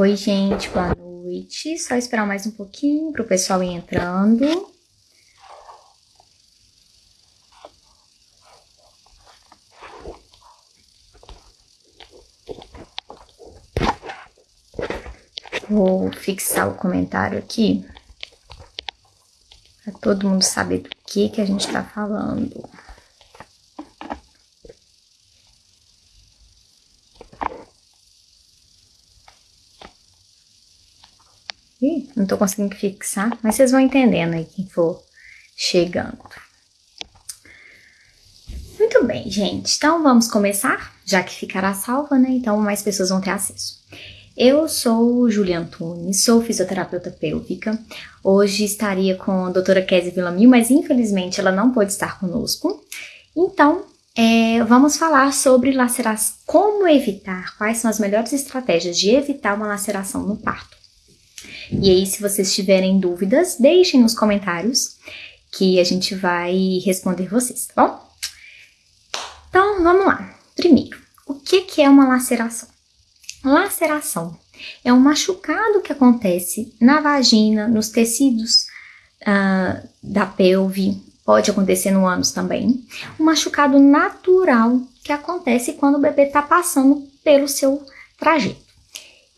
Oi, gente, boa noite. Só esperar mais um pouquinho para o pessoal ir entrando. Vou fixar o comentário aqui para todo mundo saber do que que a gente está falando. Não tô conseguindo fixar, mas vocês vão entendendo aí quem for chegando. Muito bem, gente. Então, vamos começar, já que ficará salva, né? Então, mais pessoas vão ter acesso. Eu sou Julia Antunes, sou fisioterapeuta pélvica. Hoje estaria com a doutora Kézia Villamil, mas infelizmente ela não pôde estar conosco. Então, é, vamos falar sobre laceração, como evitar, quais são as melhores estratégias de evitar uma laceração no parto. E aí, se vocês tiverem dúvidas, deixem nos comentários que a gente vai responder vocês, tá bom? Então, vamos lá. Primeiro, o que, que é uma laceração? Laceração é um machucado que acontece na vagina, nos tecidos uh, da pelve, pode acontecer no ânus também. Um machucado natural que acontece quando o bebê está passando pelo seu trajeto.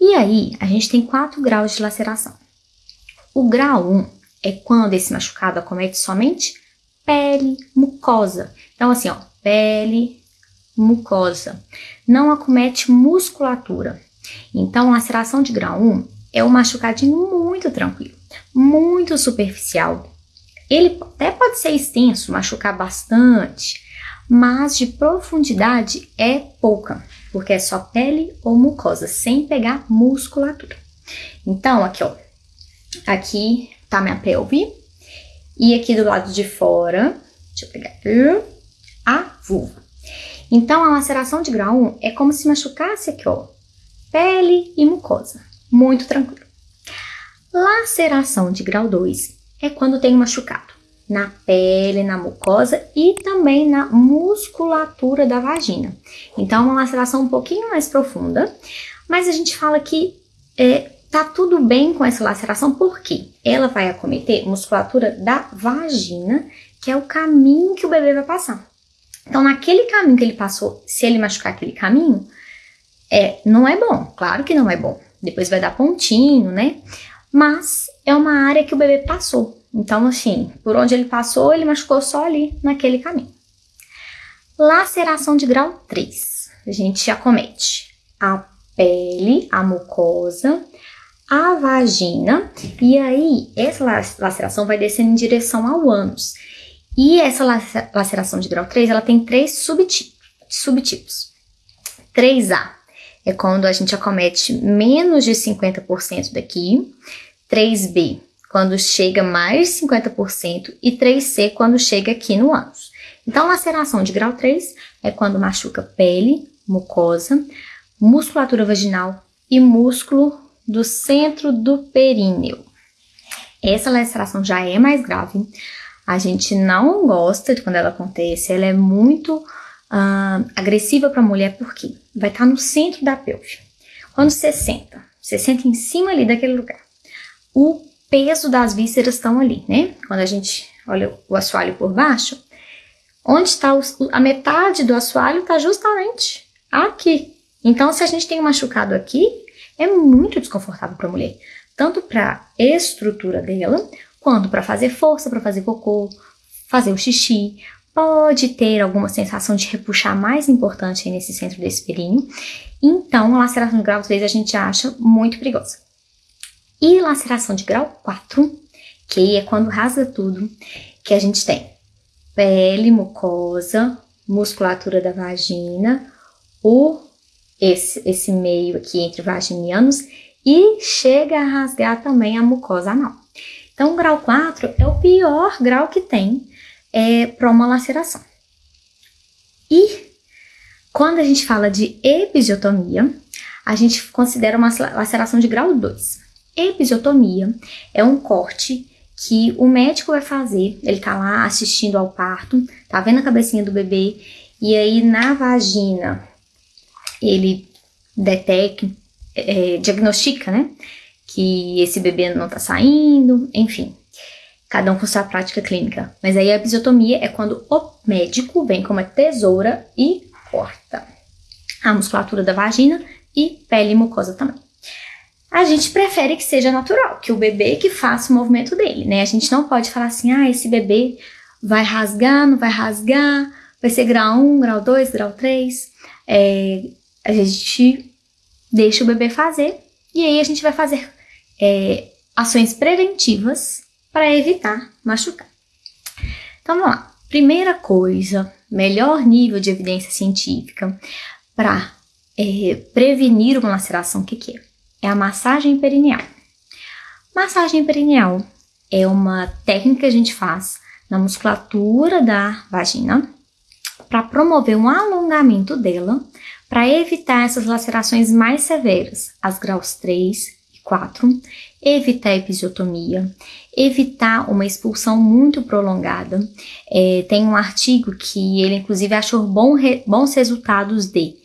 E aí, a gente tem quatro graus de laceração. O grau 1 é quando esse machucado acomete somente pele, mucosa. Então, assim, ó, pele, mucosa. Não acomete musculatura. Então, laceração de grau 1 é um machucadinho muito tranquilo, muito superficial. Ele até pode ser extenso, machucar bastante, mas de profundidade é pouca porque é só pele ou mucosa, sem pegar musculatura. Então, aqui, ó, aqui tá minha pelve, e aqui do lado de fora, deixa eu pegar a vulva. Então, a laceração de grau 1 é como se machucasse aqui, ó, pele e mucosa, muito tranquilo. Laceração de grau 2 é quando tem machucado na pele, na mucosa e também na musculatura da vagina. Então, uma laceração um pouquinho mais profunda, mas a gente fala que é, tá tudo bem com essa laceração porque ela vai acometer musculatura da vagina, que é o caminho que o bebê vai passar. Então, naquele caminho que ele passou, se ele machucar aquele caminho, é, não é bom, claro que não é bom. Depois vai dar pontinho, né? Mas é uma área que o bebê passou. Então, assim, por onde ele passou, ele machucou só ali naquele caminho. Laceração de grau 3. A gente acomete a pele, a mucosa, a vagina, e aí essa laceração vai descendo em direção ao ânus. E essa laceração de grau 3, ela tem três subtipos. subtipos. 3A é quando a gente acomete menos de 50% daqui. 3B quando chega mais de 50% e 3C quando chega aqui no ânus. Então, laceração de grau 3 é quando machuca pele, mucosa, musculatura vaginal e músculo do centro do períneo. Essa laceração já é mais grave. A gente não gosta de quando ela acontece, ela é muito uh, agressiva para a mulher porque vai estar tá no centro da pelve. Quando você senta, você senta em cima ali daquele lugar. O peso das vísceras estão ali, né? Quando a gente olha o assoalho por baixo, onde está a metade do assoalho está justamente aqui. Então, se a gente tem um machucado aqui, é muito desconfortável para a mulher, tanto para a estrutura dela, quanto para fazer força, para fazer cocô, fazer o xixi. Pode ter alguma sensação de repuxar mais importante nesse centro desse períneo. Então, a laceração grau, às vezes, a gente acha muito perigosa. E laceração de grau 4, que é quando rasga tudo, que a gente tem pele, mucosa, musculatura da vagina, o, esse, esse meio aqui entre vagina e ânus, e chega a rasgar também a mucosa anal. Então, o grau 4 é o pior grau que tem é, para uma laceração. E quando a gente fala de episiotomia, a gente considera uma laceração de grau 2. Episiotomia é um corte que o médico vai fazer, ele tá lá assistindo ao parto, tá vendo a cabecinha do bebê, e aí na vagina ele detecta, é, diagnostica, né? Que esse bebê não tá saindo, enfim. Cada um com sua prática clínica. Mas aí a episiotomia é quando o médico vem com uma tesoura e corta a musculatura da vagina e pele e mucosa também. A gente prefere que seja natural, que o bebê que faça o movimento dele, né? A gente não pode falar assim, ah, esse bebê vai rasgar, não vai rasgar, vai ser grau 1, grau 2, grau 3. É, a gente deixa o bebê fazer e aí a gente vai fazer é, ações preventivas para evitar machucar. Então vamos lá. Primeira coisa, melhor nível de evidência científica para é, prevenir uma laceração, o que, que é? É a massagem perineal. Massagem perineal é uma técnica que a gente faz na musculatura da vagina para promover um alongamento dela, para evitar essas lacerações mais severas, as graus 3 e 4, evitar episiotomia, evitar uma expulsão muito prolongada. É, tem um artigo que ele, inclusive, achou bom re, bons resultados de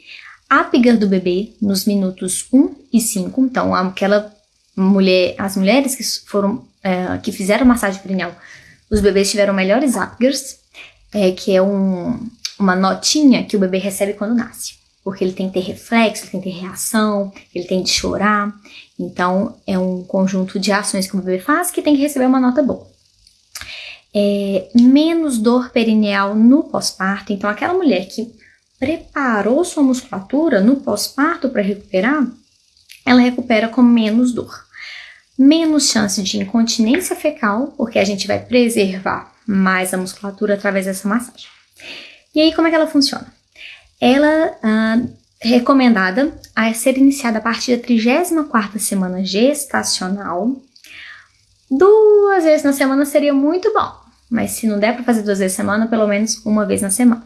ápiga do bebê nos minutos 1 e 5. Então, aquela mulher, as mulheres que foram, é, que fizeram massagem perineal os bebês tiveram melhores Apgars, é, que é um, uma notinha que o bebê recebe quando nasce. Porque ele tem que ter reflexo, ele tem que ter reação, ele tem que chorar. Então, é um conjunto de ações que o bebê faz que tem que receber uma nota boa. É, menos dor perineal no pós-parto. Então, aquela mulher que preparou sua musculatura no pós-parto para recuperar, ela recupera com menos dor menos chance de incontinência fecal, porque a gente vai preservar mais a musculatura através dessa massagem. E aí, como é que ela funciona? Ela ah, é recomendada a ser iniciada a partir da 34 semana gestacional. Duas vezes na semana seria muito bom, mas se não der para fazer duas vezes na semana, pelo menos uma vez na semana.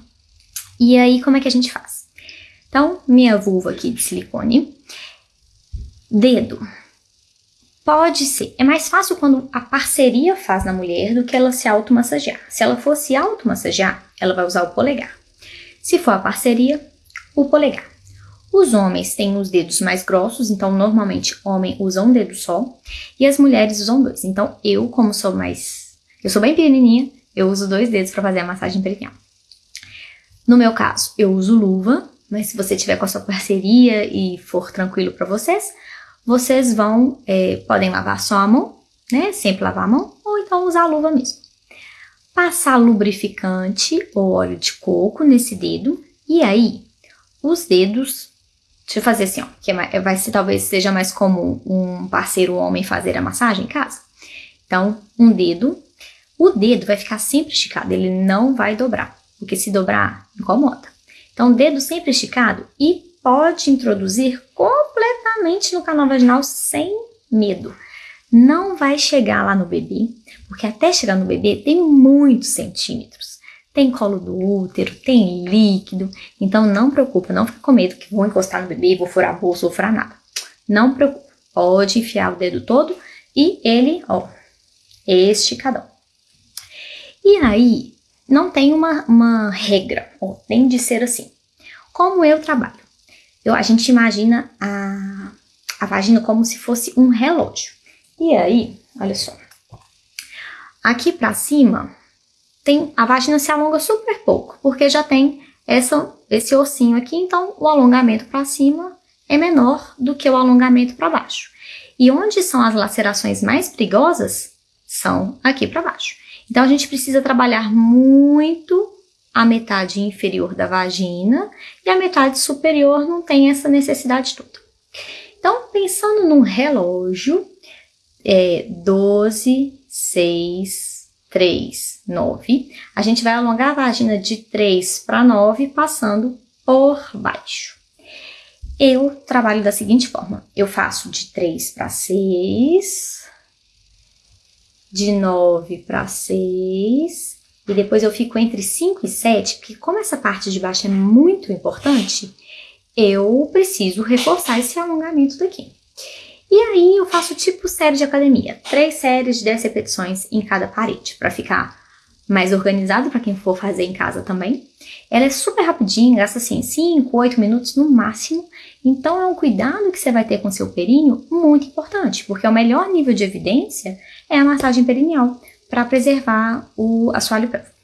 E aí, como é que a gente faz? Então, minha vulva aqui de silicone, dedo Pode ser. É mais fácil quando a parceria faz na mulher do que ela se automassagear. Se ela for se automassagear, ela vai usar o polegar. Se for a parceria, o polegar. Os homens têm os dedos mais grossos, então normalmente homem usa um dedo só, e as mulheres usam dois. Então eu, como sou mais, eu sou bem pequenininha, eu uso dois dedos para fazer a massagem perineal. No meu caso, eu uso luva, mas se você tiver com a sua parceria e for tranquilo para vocês, vocês vão, é, podem lavar só a mão, né? Sempre lavar a mão, ou então usar a luva mesmo. Passar lubrificante ou óleo de coco nesse dedo, e aí os dedos, deixa eu fazer assim, ó, que é vai ser talvez seja mais comum um parceiro homem fazer a massagem em casa. Então, um dedo, o dedo vai ficar sempre esticado, ele não vai dobrar, porque se dobrar, incomoda. Então, dedo sempre esticado e pode introduzir completamente no canal vaginal sem medo. Não vai chegar lá no bebê, porque até chegar no bebê tem muitos centímetros. Tem colo do útero, tem líquido, então não preocupa, não fica com medo que vou encostar no bebê, vou furar a bolsa, vou furar nada. Não preocupa, pode enfiar o dedo todo e ele, ó, esticadão. E aí, não tem uma, uma regra, ó, tem de ser assim. Como eu trabalho? Eu, a gente imagina a, a vagina como se fosse um relógio. E aí, olha só. Aqui pra cima, tem a vagina se alonga super pouco, porque já tem essa, esse ossinho aqui, então o alongamento para cima é menor do que o alongamento para baixo. E onde são as lacerações mais perigosas? São aqui para baixo. Então a gente precisa trabalhar muito a metade inferior da vagina e a metade superior não tem essa necessidade toda. Então, pensando num relógio, é 12, 6, 3, 9, a gente vai alongar a vagina de 3 para 9, passando por baixo. Eu trabalho da seguinte forma: eu faço de 3 para 6, de 9 para 6, e depois eu fico entre 5 e 7, porque como essa parte de baixo é muito importante, eu preciso reforçar esse alongamento daqui. E aí eu faço tipo série de academia, três séries de 10 repetições em cada parede, para ficar mais organizado para quem for fazer em casa também. Ela é super rapidinha, gasta assim 5, 8 minutos no máximo, Então é um cuidado que você vai ter com seu períneo muito importante, porque o melhor nível de evidência é a massagem perineal para preservar o assoalho pélvico.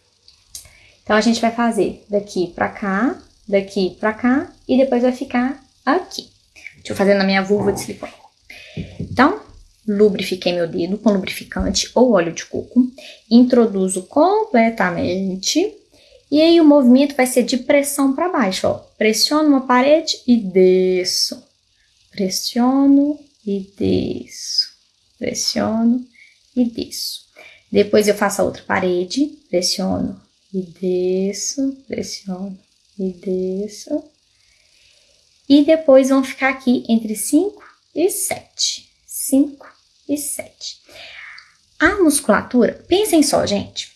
Então a gente vai fazer daqui para cá, daqui para cá e depois vai ficar aqui. Deixa eu fazer na minha vulva de silicone. Então, lubrifiquei meu dedo com lubrificante ou óleo de coco, introduzo completamente e aí o movimento vai ser de pressão para baixo, ó. Pressiono uma parede e desço. Pressiono e desço. Pressiono e desço. Depois eu faço a outra parede, pressiono e desço, pressiono e desço. E depois vão ficar aqui entre 5 e 7. 5 e 7. A musculatura, pensem só, gente.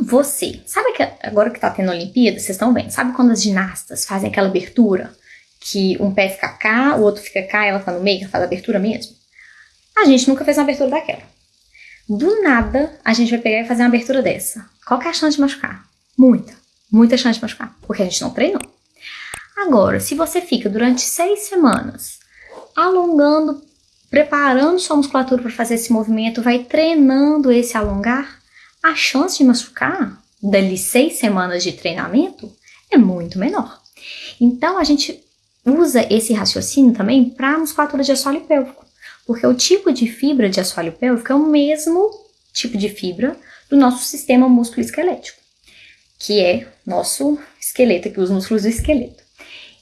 Você, sabe que agora que tá tendo Olimpíada, vocês estão vendo, sabe quando as ginastas fazem aquela abertura? Que um pé fica cá, o outro fica cá, ela tá no meio, faz a abertura mesmo? A gente nunca fez uma abertura daquela. Do nada, a gente vai pegar e fazer uma abertura dessa. Qual que é a chance de machucar? Muita, muita chance de machucar, porque a gente não treinou. Agora, se você fica durante seis semanas alongando, preparando sua musculatura para fazer esse movimento, vai treinando esse alongar, a chance de machucar dali seis semanas de treinamento é muito menor. Então, a gente usa esse raciocínio também para a musculatura de assoalho pélvico, porque o tipo de fibra de assoalho pélvico é o mesmo tipo de fibra do nosso sistema músculo-esquelético, que é nosso esqueleto, aqui os músculos do esqueleto.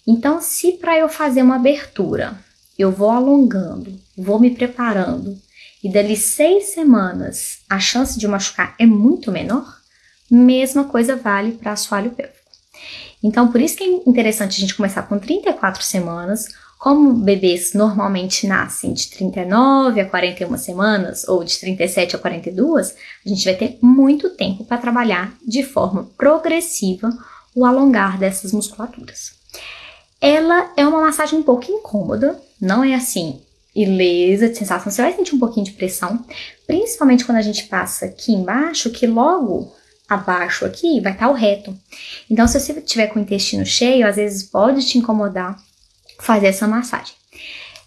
Então, se para eu fazer uma abertura, eu vou alongando, vou me preparando, e dali seis semanas a chance de machucar é muito menor, mesma coisa vale para assoalho pélvico. Então, por isso que é interessante a gente começar com 34 semanas, como bebês normalmente nascem de 39 a 41 semanas, ou de 37 a 42, a gente vai ter muito tempo para trabalhar de forma progressiva o alongar dessas musculaturas. Ela é uma massagem um pouco incômoda, não é assim ilesa de sensação. Você vai sentir um pouquinho de pressão, principalmente quando a gente passa aqui embaixo, que logo abaixo aqui vai estar o reto. Então, se você tiver com o intestino cheio, às vezes pode te incomodar fazer essa massagem.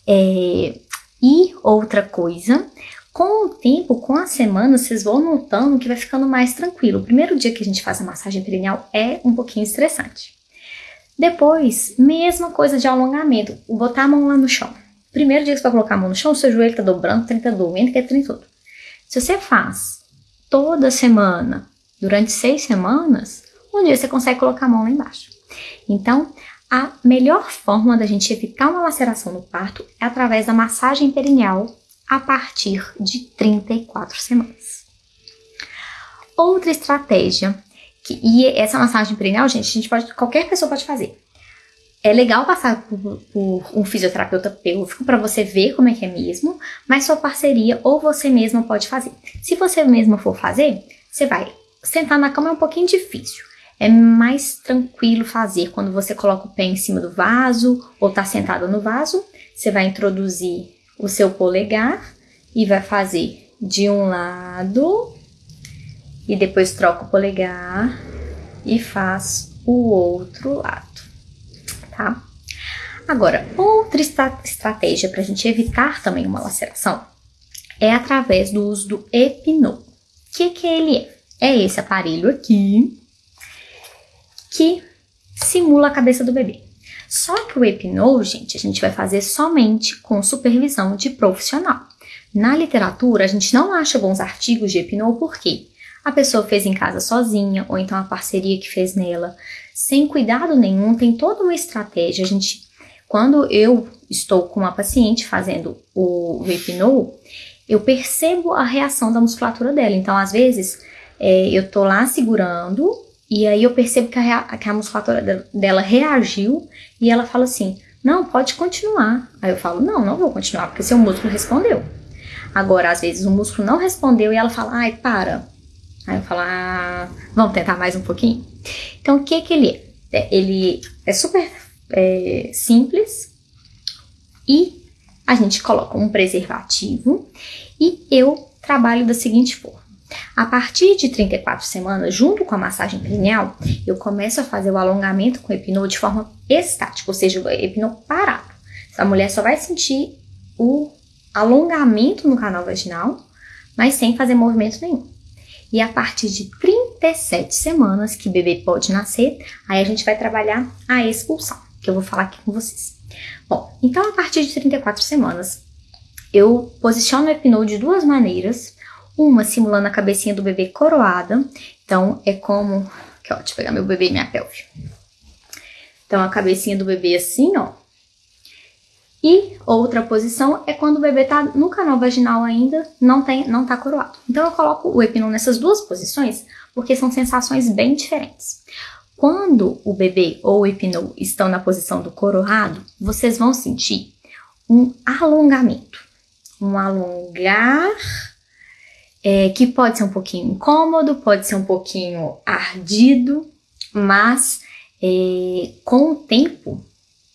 É, e outra coisa, com o tempo, com as semanas, vocês vão notando que vai ficando mais tranquilo. O primeiro dia que a gente faz a massagem perineal é um pouquinho estressante. Depois, mesma coisa de alongamento, botar a mão lá no chão. Primeiro dia que você vai colocar a mão no chão, seu joelho tá dobrando, tá doendo, que é todo. Se você faz toda semana, durante seis semanas, um dia você consegue colocar a mão lá embaixo. Então, a melhor forma da gente evitar uma laceração no parto é através da massagem perineal a partir de 34 semanas. Outra estratégia, que, e essa massagem perineal, gente, gente pode, qualquer pessoa pode fazer é legal passar por, por um fisioterapeuta pélvico para você ver como é que é mesmo, mas sua parceria ou você mesma pode fazer. Se você mesma for fazer, você vai sentar na cama é um pouquinho difícil. É mais tranquilo fazer quando você coloca o pé em cima do vaso ou tá sentado no vaso. Você vai introduzir o seu polegar e vai fazer de um lado e depois troca o polegar e faz o outro lado tá? Agora, outra estratégia para a gente evitar também uma laceração é através do uso do Epinô. O que, que ele é? É esse aparelho aqui que simula a cabeça do bebê. Só que o Epinô, gente, a gente vai fazer somente com supervisão de profissional. Na literatura, a gente não acha bons artigos de Epinô porque a pessoa fez em casa sozinha, ou então a parceria que fez nela sem cuidado nenhum, tem toda uma estratégia. A gente, quando eu estou com uma paciente fazendo o, hipno, eu percebo a reação da musculatura dela. Então, às vezes, é, eu tô lá segurando e aí eu percebo que a, que a musculatura dela reagiu e ela fala assim: Não, pode continuar. Aí eu falo: Não, não vou continuar, porque seu músculo respondeu. Agora, às vezes, o músculo não respondeu e ela fala: Ai, para. Aí eu falo: Ah, vamos tentar mais um pouquinho? Então, o que que ele é? é ele é super é, simples e a gente coloca um preservativo e eu trabalho da seguinte forma. A partir de 34 semanas, junto com a massagem perineal, eu começo a fazer o alongamento com o epinô de forma estática, ou seja, o epinô parado. A mulher só vai sentir o alongamento no canal vaginal, mas sem fazer movimento nenhum. E a partir de 37 semanas que o bebê pode nascer, aí a gente vai trabalhar a expulsão, que eu vou falar aqui com vocês. Bom, então a partir de 34 semanas, eu posiciono o epinô de duas maneiras, uma simulando a cabecinha do bebê coroada, então é como, que ó, deixa eu pegar meu bebê e minha pelve. Então a cabecinha do bebê assim, ó, e outra posição é quando o bebê está no canal vaginal ainda, não, tem, não tá coroado. Então eu coloco o epinô nessas duas posições, porque são sensações bem diferentes. Quando o bebê ou o epinô estão na posição do coroado, vocês vão sentir um alongamento. Um alongar é, que pode ser um pouquinho incômodo, pode ser um pouquinho ardido, mas é, com o tempo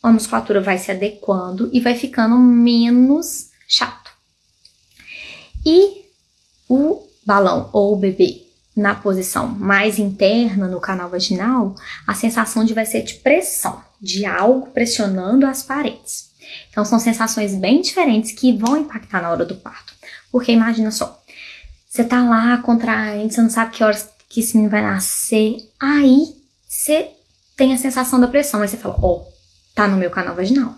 a musculatura vai se adequando e vai ficando menos chato. E o balão ou o bebê na posição mais interna no canal vaginal, a sensação de vai ser de pressão, de algo pressionando as paredes. Então são sensações bem diferentes que vão impactar na hora do parto. Porque imagina só, você tá lá contraindo, você não sabe que horas que esse menino vai nascer, aí você tem a sensação da pressão, aí você fala, ó, oh, tá no meu canal vaginal.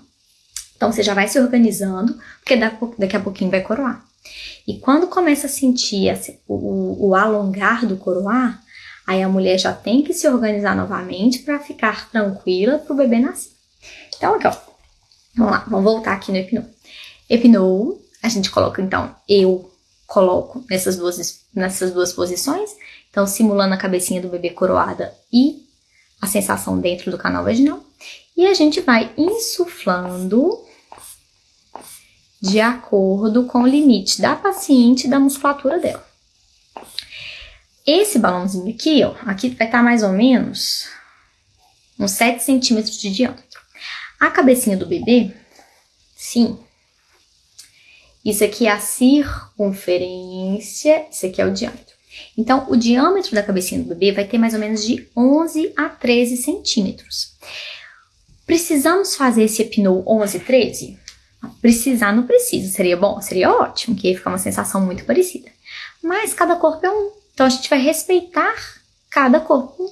Então você já vai se organizando, porque daqui a pouquinho vai coroar. E quando começa a sentir o, o alongar do coroar, aí a mulher já tem que se organizar novamente para ficar tranquila para o bebê nascer. Então aqui ó, vamos lá, vamos voltar aqui no epinô. Epinô, a gente coloca então, eu coloco nessas duas, nessas duas posições, então simulando a cabecinha do bebê coroada e a sensação dentro do canal vaginal. E a gente vai insuflando de acordo com o limite da paciente e da musculatura dela. Esse balãozinho aqui, ó, aqui vai estar tá mais ou menos uns 7 centímetros de diâmetro. A cabecinha do bebê, sim. Isso aqui é a circunferência, isso aqui é o diâmetro. Então, o diâmetro da cabecinha do bebê vai ter mais ou menos de 11 a 13 centímetros. Precisamos fazer esse epinô 11, 13? Precisar não precisa, seria bom? Seria ótimo, que ia ficar uma sensação muito parecida. Mas cada corpo é um, então a gente vai respeitar cada corpo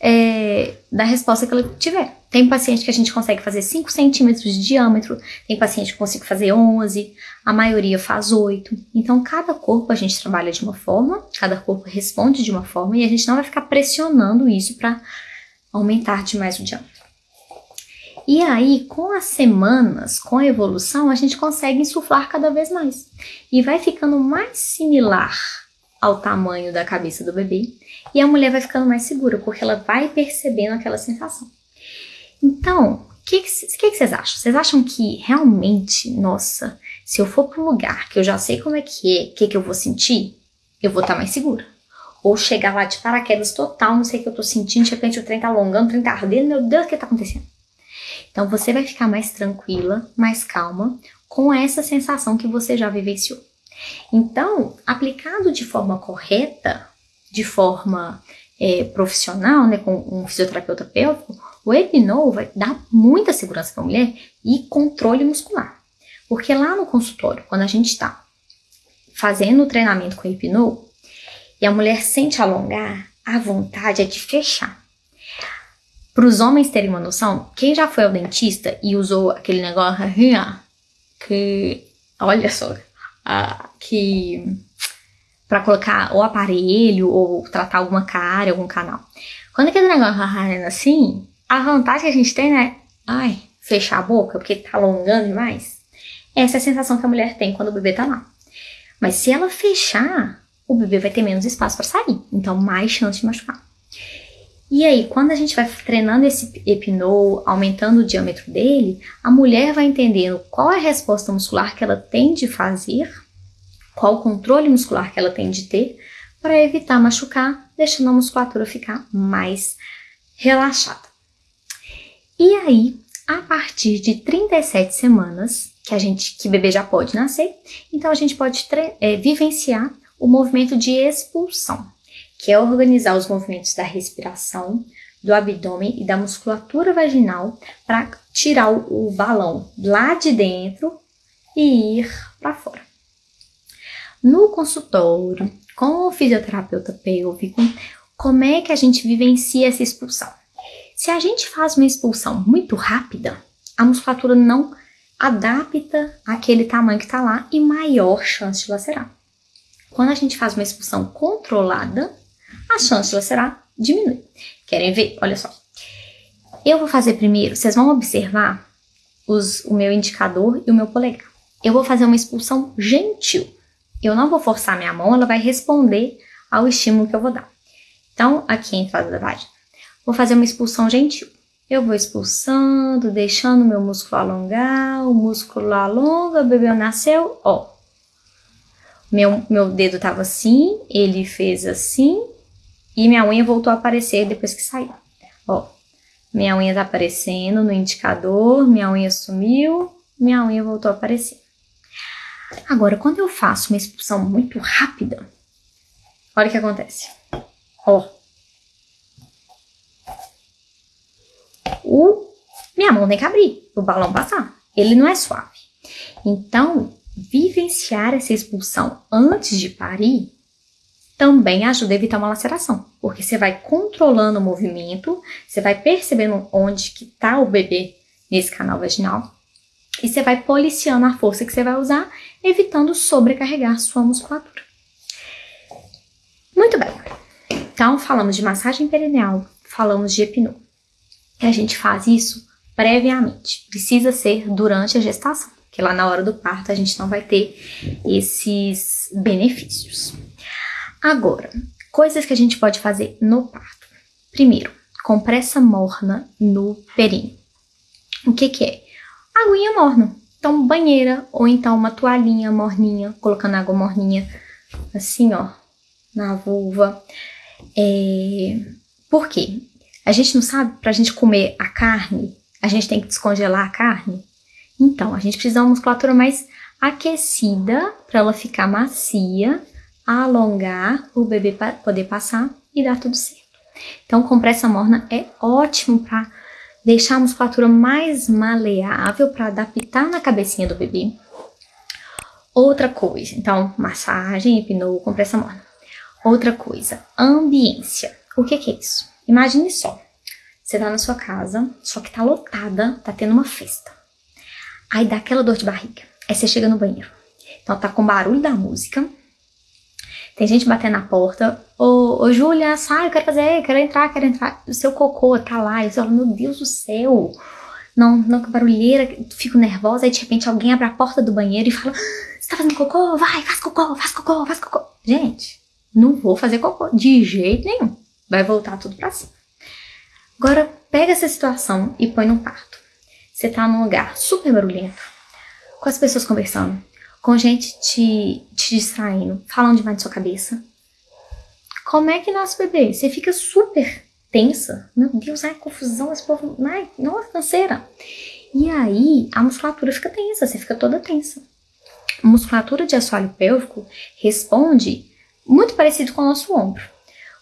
é, da resposta que ela tiver. Tem paciente que a gente consegue fazer 5 centímetros de diâmetro, tem paciente que consigo fazer 11, a maioria faz 8. Então, cada corpo a gente trabalha de uma forma, cada corpo responde de uma forma e a gente não vai ficar pressionando isso para aumentar demais o diâmetro. E aí, com as semanas, com a evolução, a gente consegue insuflar cada vez mais. E vai ficando mais similar ao tamanho da cabeça do bebê. E a mulher vai ficando mais segura, porque ela vai percebendo aquela sensação. Então, o que, que, vocês acham? Vocês acham que realmente, nossa, se eu for para um lugar que eu já sei como é que é, o que, que eu vou sentir, eu vou estar tá mais segura? Ou chegar lá de paraquedas total, não sei o que eu tô sentindo, de repente o trem tá alongando, o trem tá ardendo, meu Deus, o que tá acontecendo? Então você vai ficar mais tranquila, mais calma, com essa sensação que você já vivenciou. Então, aplicado de forma correta, de forma é, profissional, né, com um fisioterapeuta pélvico, o Epinol vai dar muita segurança para a mulher e controle muscular. Porque lá no consultório, quando a gente está fazendo o treinamento com o Epinol, e a mulher sente alongar, a vontade é de fechar. Para os homens terem uma noção, quem já foi ao dentista e usou aquele negócio que, olha só, que para colocar o aparelho ou tratar alguma cara, algum canal. Quando aquele negócio tá assim, a vantagem que a gente tem, né? Ai, fechar a boca porque tá alongando demais. Essa é a sensação que a mulher tem quando o bebê tá lá. Mas se ela fechar, o bebê vai ter menos espaço para sair, então mais chance de machucar. E aí, quando a gente vai treinando esse epinô, aumentando o diâmetro dele, a mulher vai entendendo qual é a resposta muscular que ela tem de fazer, qual o controle muscular que ela tem de ter, para evitar machucar, deixando a musculatura ficar mais relaxada. E aí, a partir de 37 semanas, que a gente, que bebê já pode nascer, então a gente pode é, vivenciar o movimento de expulsão, que é organizar os movimentos da respiração, do abdômen e da musculatura vaginal para tirar o, balão lá de dentro e ir para fora. No consultório, com o fisioterapeuta pélvico, como é que a gente vivencia essa expulsão? Se a gente faz uma expulsão muito rápida, a musculatura não adapta aquele tamanho que está lá e maior chance de lacerar. Quando a gente faz uma expulsão controlada, a chance lacerar diminui. Querem ver? Olha só. Eu vou fazer primeiro, vocês vão observar os, o meu indicador e o meu polegar. Eu vou fazer uma expulsão gentil. Eu não vou forçar minha mão, ela vai responder ao estímulo que eu vou dar. Então, aqui a entrada da vagina. Vou fazer uma expulsão gentil. Eu vou expulsando, deixando o meu músculo alongar, o músculo alonga, o bebê nasceu, ó. Meu, meu dedo tava assim, ele fez assim, e minha unha voltou a aparecer depois que saiu. Ó, minha unha tá aparecendo no indicador, minha unha sumiu, minha unha voltou a aparecer. Agora, quando eu faço uma expulsão muito rápida, olha o que acontece. Ó, o, minha mão tem que abrir o balão passar. Ele não é suave. Então, vivenciar essa expulsão antes de parir também ajuda a evitar uma laceração, porque você vai controlando o movimento, você vai percebendo onde que tá o bebê nesse canal vaginal e você vai policiando a força que você vai usar, evitando sobrecarregar sua musculatura. Muito bem. Então, falamos de massagem perineal, falamos de epinô que a gente faz isso previamente. Precisa ser durante a gestação, porque lá na hora do parto a gente não vai ter esses benefícios. Agora, coisas que a gente pode fazer no parto. Primeiro, compressa morna no períneo. O que que é? Aguinha morna. Então, banheira ou então uma toalhinha morninha, colocando água morninha assim, ó, na vulva. É... Por quê? A gente não sabe, para a gente comer a carne, a gente tem que descongelar a carne? Então, a gente precisa de uma musculatura mais aquecida para ela ficar macia, alongar, o bebê poder passar e dar tudo certo. Então, compressa morna é ótimo para deixar a musculatura mais maleável para adaptar na cabecinha do bebê. Outra coisa, então, massagem, hipnô, compressa morna. Outra coisa, ambiência. O que, que é isso? Imagine só, você tá na sua casa, só que tá lotada, tá tendo uma festa. Aí dá aquela dor de barriga. Aí você chega no banheiro. Então tá com barulho da música. Tem gente batendo na porta. Ô, ô Júlia, sai, eu quero fazer, quero entrar, quero entrar. O seu cocô tá lá. E você fala, meu Deus do céu. Não, não, que barulheira, fico nervosa. Aí de repente alguém abre a porta do banheiro e fala, você tá fazendo cocô? Vai, faz cocô, faz cocô, faz cocô. Gente, não vou fazer cocô de jeito nenhum vai voltar tudo para cima. Agora, pega essa situação e põe no parto. Você tá num lugar super barulhento, com as pessoas conversando, com gente te, te distraindo, falando demais de sua cabeça. Como é que nasce o bebê? Você fica super tensa. Meu Deus, ai, confusão, esse povo, ai, nossa, canseira. E aí, a musculatura fica tensa, você fica toda tensa. A musculatura de assoalho pélvico responde muito parecido com o nosso ombro.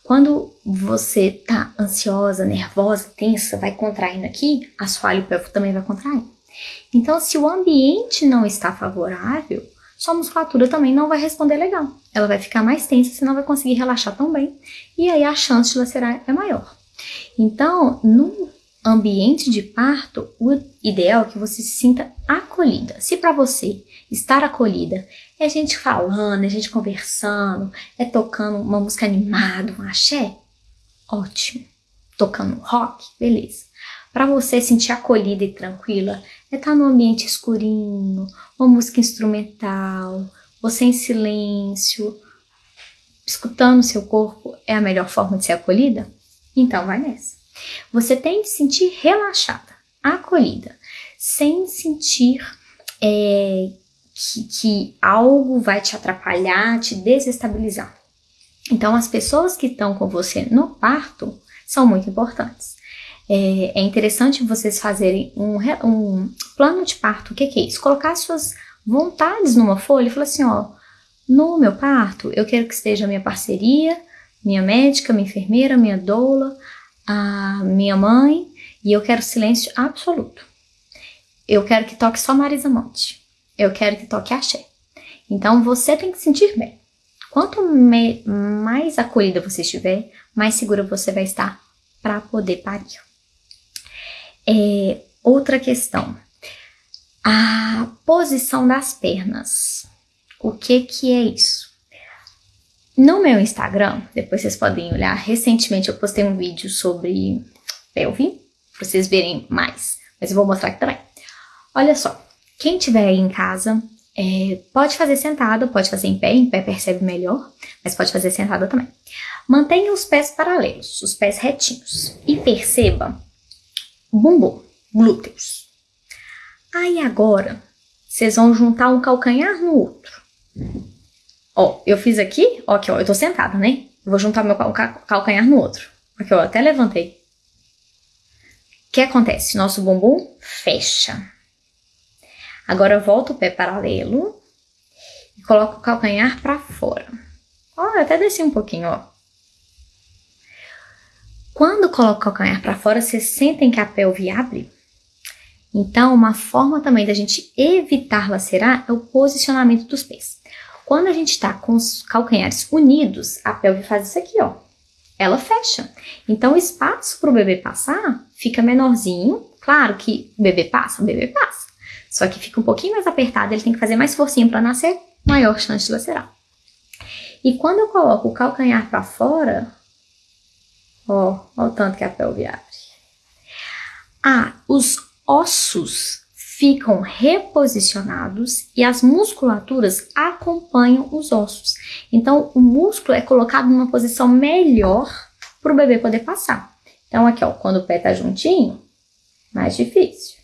Quando você tá ansiosa, nervosa, tensa, vai contraindo aqui, assoalho pélvico também vai contrair. Então, se o ambiente não está favorável, sua musculatura também não vai responder legal. Ela vai ficar mais tensa, você não vai conseguir relaxar tão bem, e aí a chance de lacerar é maior. Então, no ambiente de parto, o ideal é que você se sinta acolhida. Se para você estar acolhida é gente falando, é gente conversando, é tocando uma música animada, um axé. Ótimo. Tocando rock, beleza. Para você sentir acolhida e tranquila, é estar tá no ambiente escurinho, uma música instrumental, você em silêncio, escutando seu corpo, é a melhor forma de ser acolhida? Então vai nessa. Você tem que sentir relaxada, acolhida, sem sentir é, que, que algo vai te atrapalhar, te desestabilizar. Então, as pessoas que estão com você no parto são muito importantes. É, é interessante vocês fazerem um, um, plano de parto. O que, que é isso? Colocar suas vontades numa folha e falar assim: ó, No meu parto, eu quero que esteja minha parceria, minha médica, minha enfermeira, minha doula, a minha mãe, e eu quero silêncio absoluto. Eu quero que toque só Marisa Monte. Eu quero que toque axé. Então você tem que sentir bem. Quanto mais acolhida você estiver, mais segura você vai estar para poder parir. É, outra questão. A posição das pernas. O que que é isso? No meu Instagram, depois vocês podem olhar, recentemente eu postei um vídeo sobre pelve, para vocês verem mais, mas eu vou mostrar aqui também. Olha só, quem tiver aí em casa, é, pode fazer sentada, pode fazer em pé, em pé percebe melhor, mas pode fazer sentada também. Mantenha os pés paralelos, os pés retinhos. E perceba bumbum, glúteos. Aí agora, vocês vão juntar um calcanhar no outro. Ó, eu fiz aqui, ó, aqui, ó, eu tô sentada, né? vou juntar meu calcanhar no outro. Aqui, ó, até levantei. O que acontece? Nosso bumbum fecha. Agora eu volto o pé paralelo e coloco o calcanhar para fora. Ó, eu até desci um pouquinho, ó. Quando coloco o calcanhar para fora, vocês sentem que a pelve abre? Então, uma forma também da gente evitar lacerar é o posicionamento dos pés. Quando a gente está com os calcanhares unidos, a pelve faz isso aqui, ó. Ela fecha. Então, o espaço para o bebê passar fica menorzinho. Claro que o bebê passa, o bebê passa. Só que fica um pouquinho mais apertado, ele tem que fazer mais forcinha para nascer, maior chance de lacerar. E quando eu coloco o calcanhar para fora, ó, ó o tanto que a pelve abre. Ah, os ossos ficam reposicionados e as musculaturas acompanham os ossos. Então, o músculo é colocado numa posição melhor para o bebê poder passar. Então, aqui, ó, quando o pé tá juntinho, mais difícil.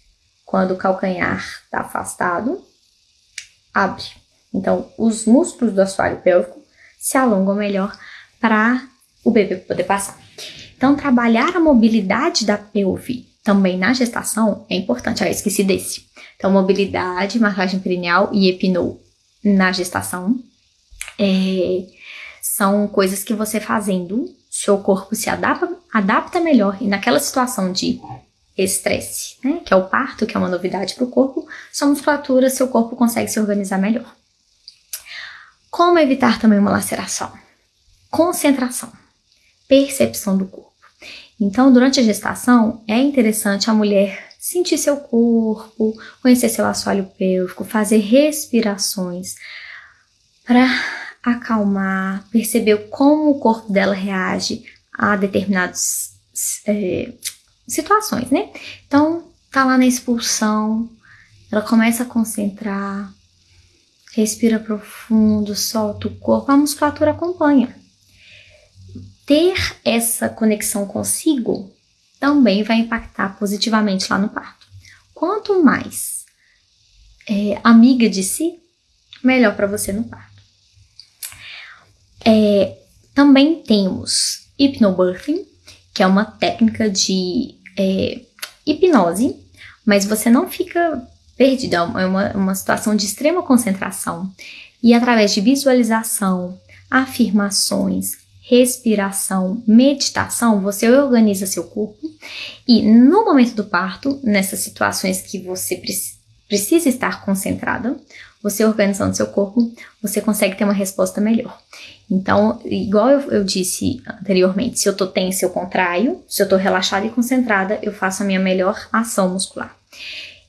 Quando o calcanhar está afastado, abre. Então, os músculos do assoalho pélvico se alongam melhor para o bebê poder passar. Então, trabalhar a mobilidade da pelve também na gestação é importante. Ah, esqueci desse. Então, mobilidade, massagem perineal e epinou na gestação é, são coisas que você fazendo, seu corpo se adapta, adapta melhor e naquela situação de estresse, né, que é o parto, que é uma novidade para o corpo, sua musculatura, seu corpo consegue se organizar melhor. Como evitar também uma laceração? Concentração, percepção do corpo. Então, durante a gestação, é interessante a mulher sentir seu corpo, conhecer seu assoalho pélvico, fazer respirações para acalmar, perceber como o corpo dela reage a determinados é, situações, né? Então, tá lá na expulsão, ela começa a concentrar, respira profundo, solta o corpo, a musculatura acompanha. Ter essa conexão consigo também vai impactar positivamente lá no parto. Quanto mais é, amiga de si, melhor para você no parto. É, também temos hipnobirthing, que é uma técnica de é, hipnose, mas você não fica perdido, é uma, uma situação de extrema concentração. E através de visualização, afirmações, respiração, meditação, você organiza seu corpo e no momento do parto, nessas situações que você precisa estar concentrada, você organizando seu corpo, você consegue ter uma resposta melhor. Então, igual eu, eu disse anteriormente, se eu tô tensa, eu contraio, se eu tô relaxada e concentrada, eu faço a minha melhor ação muscular.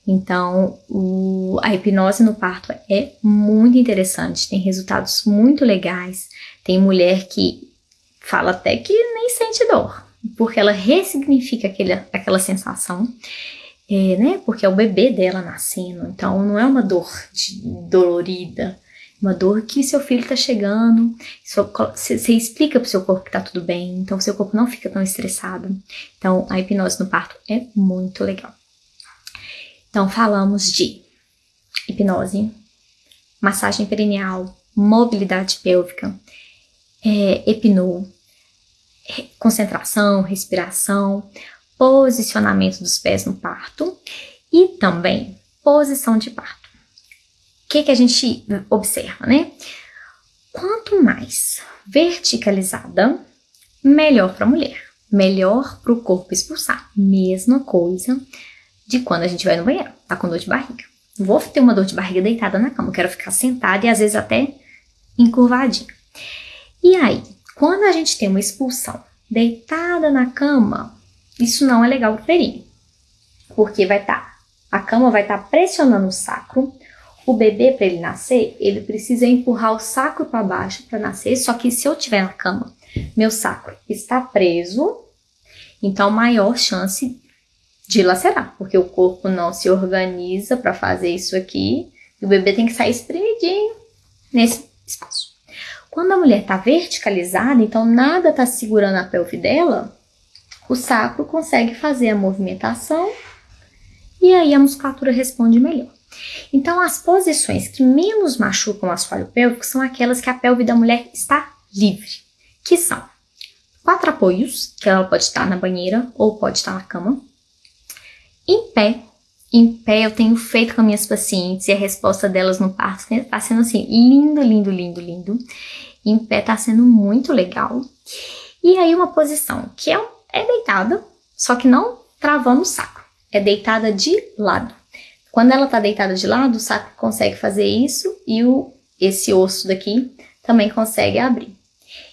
Então, o, a hipnose no parto é muito interessante, tem resultados muito legais. Tem mulher que fala até que nem sente dor, porque ela ressignifica aquele, aquela sensação, é, né? Porque é o bebê dela nascendo, então não é uma dor de, dolorida, uma dor que seu filho está chegando, você explica para o seu corpo que está tudo bem, então seu corpo não fica tão estressado. Então, a hipnose no parto é muito legal. Então, falamos de hipnose, massagem perineal, mobilidade pélvica, é, concentração, respiração, posicionamento dos pés no parto e também posição de parto que, que a gente observa, né? quanto mais verticalizada, melhor para a mulher, melhor para o corpo expulsar. Mesma coisa de quando a gente vai no banheiro, tá com dor de barriga. Vou ter uma dor de barriga deitada na cama, quero ficar sentada e às vezes até encurvadinha. E aí, quando a gente tem uma expulsão deitada na cama, isso não é legal pro períneo, porque vai estar, tá, a cama vai estar tá pressionando o sacro, o bebê para ele nascer, ele precisa empurrar o sacro para baixo para nascer, só que se eu tiver na cama, meu sacro está preso, então maior chance de lacerar, porque o corpo não se organiza para fazer isso aqui e o bebê tem que sair espremidinho nesse espaço. Quando a mulher está verticalizada, então nada está segurando a pelve dela, o sacro consegue fazer a movimentação e aí a musculatura responde melhor. Então, as posições que menos machucam o assoalho pélvico são aquelas que a pelve da mulher está livre, que são quatro apoios, que ela pode estar na banheira ou pode estar na cama, em pé. Em pé eu tenho feito com minhas pacientes e a resposta delas no parto está sendo assim, lindo, lindo, lindo, lindo. Em pé está sendo muito legal. E aí uma posição que é, é deitada, só que não travando o sacro. É deitada de lado. Quando ela está deitada de lado, o sacro consegue fazer isso e o, esse osso daqui também consegue abrir.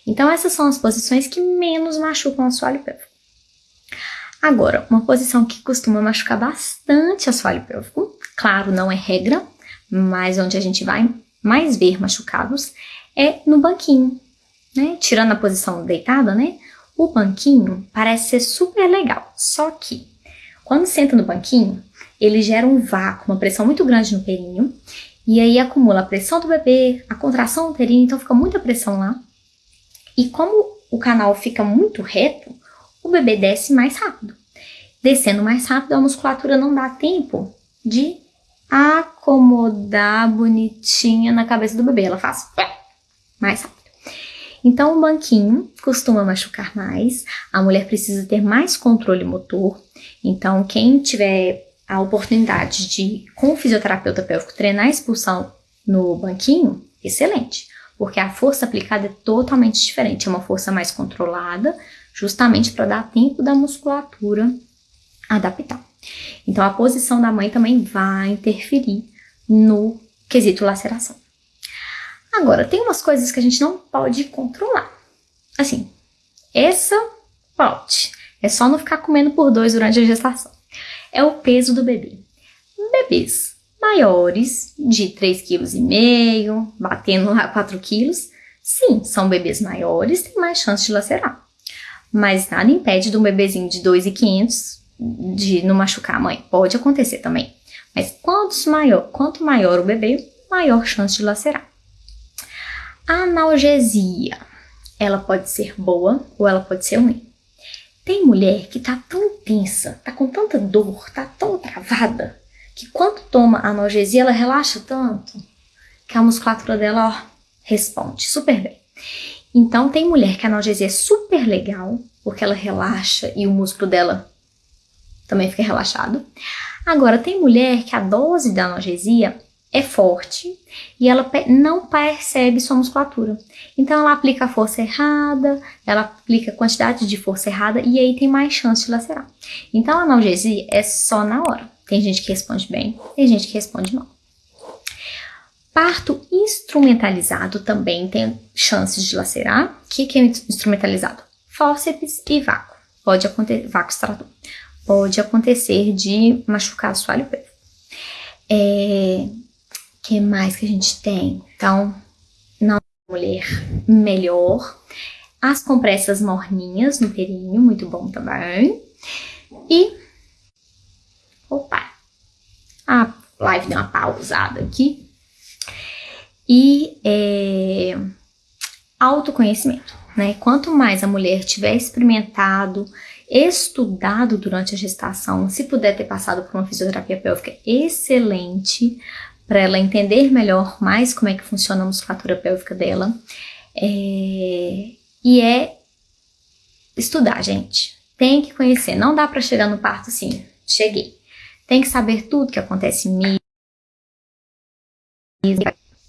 Então essas são as posições que menos machucam o assoalho pélvico. Agora, uma posição que costuma machucar bastante assoalho pélvico, claro, não é regra, mas onde a gente vai mais ver machucados é no banquinho, né? Tirando a posição deitada, né? O banquinho parece ser super legal, só que quando senta no banquinho, ele gera um vácuo, uma pressão muito grande no períneo, e aí acumula a pressão do bebê, a contração do períneo, então fica muita pressão lá. E como o canal fica muito reto, o bebê desce mais rápido. Descendo mais rápido, a musculatura não dá tempo de acomodar bonitinha na cabeça do bebê. Ela faz mais rápido. Então, o banquinho costuma machucar mais, a mulher precisa ter mais controle motor. Então, quem tiver a oportunidade de, com o fisioterapeuta pélvico, treinar a expulsão no banquinho, excelente, porque a força aplicada é totalmente diferente, é uma força mais controlada, justamente para dar tempo da musculatura adaptar. Então, a posição da mãe também vai interferir no quesito laceração. Agora, tem umas coisas que a gente não pode controlar. Assim, essa pode. É só não ficar comendo por dois durante a gestação. É o peso do bebê. Bebês maiores, de 3,5 kg, batendo lá 4 kg, sim, são bebês maiores, tem mais chance de lacerar. Mas nada impede de um bebezinho de 2,500 de não machucar a mãe. Pode acontecer também. Mas maior, quanto maior o bebê, maior chance de lacerar. Analgesia, ela pode ser boa ou ela pode ser ruim. Tem mulher que tá tão tensa, tá com tanta dor, tá tão travada, que quando toma analgesia ela relaxa tanto que a musculatura dela ó, responde super bem. Então tem mulher que a analgesia é super legal, porque ela relaxa e o músculo dela também fica relaxado. Agora, tem mulher que a dose da analgesia é forte e ela não percebe sua musculatura. Então, ela aplica a força errada, ela aplica a quantidade de força errada e aí tem mais chance de lacerar. Então, a analgesia é só na hora. Tem gente que responde bem, tem gente que responde mal. Parto instrumentalizado também tem chances de lacerar. O que, que é instrumentalizado? Fórceps e vácuo. Pode acontecer, vácuo extrator pode acontecer de machucar assoalho pélvico. É, que mais que a gente tem? Então, na mulher, melhor. As compressas morninhas no períneo, muito bom também. E, opa, a live deu uma pausada aqui. E é, autoconhecimento, né? Quanto mais a mulher tiver experimentado estudado durante a gestação, se puder ter passado por uma fisioterapia pélvica excelente, para ela entender melhor mais como é que funciona a musculatura pélvica dela. É, e é estudar, gente. Tem que conhecer. Não dá para chegar no parto assim, cheguei. Tem que saber tudo que acontece mim.